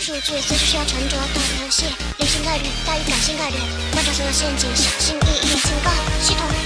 数据随时需要沉着，懂游戏，理性概率大于感性概率，观察所有陷阱，小心翼翼。警告，系统。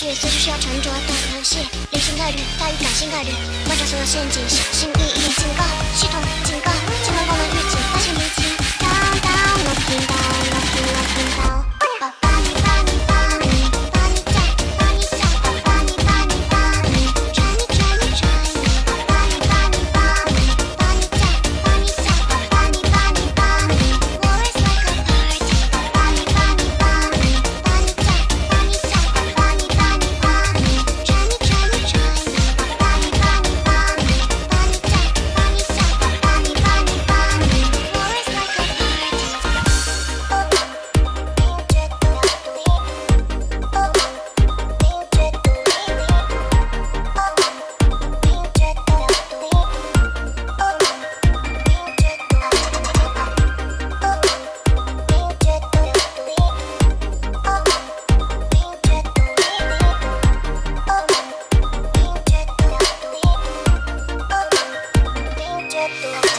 是随时需要沉着的游戏理性概率大于感性概率。观察所有陷阱小心翼翼警告系统警告千万不能预警发现 Gracias.